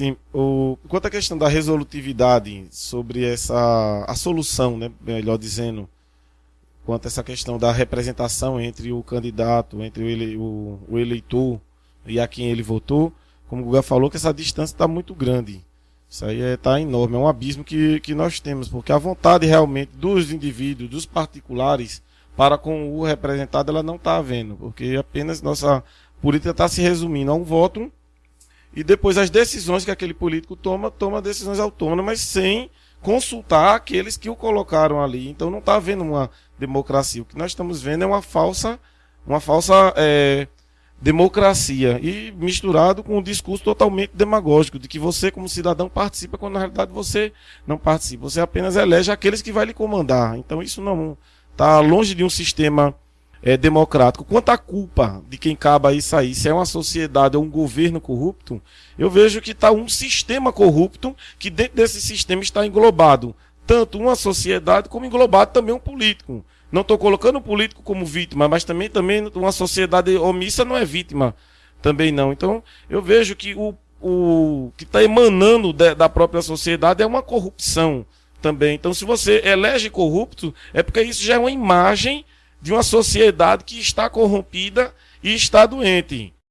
Sim, o, quanto à questão da resolutividade sobre essa a solução, né, melhor dizendo, quanto a essa questão da representação entre o candidato, entre o, ele, o, o eleitor e a quem ele votou, como o Guga falou, que essa distância está muito grande. Isso aí está é, enorme, é um abismo que, que nós temos, porque a vontade realmente dos indivíduos, dos particulares, para com o representado, ela não está havendo, porque apenas nossa política está se resumindo a um voto e depois as decisões que aquele político toma, toma decisões autônomas sem consultar aqueles que o colocaram ali. Então não está havendo uma democracia. O que nós estamos vendo é uma falsa, uma falsa é, democracia e misturado com um discurso totalmente demagógico de que você como cidadão participa quando na realidade você não participa. Você apenas elege aqueles que vai lhe comandar. Então isso não está longe de um sistema é, democrático. Quanto à culpa de quem acaba isso aí, se é uma sociedade ou um governo corrupto, eu vejo que está um sistema corrupto que dentro desse sistema está englobado tanto uma sociedade como englobado também um político. Não estou colocando o político como vítima, mas também, também uma sociedade omissa não é vítima. Também não. Então, eu vejo que o, o que está emanando de, da própria sociedade é uma corrupção também. Então, se você elege corrupto, é porque isso já é uma imagem de uma sociedade que está corrompida e está doente.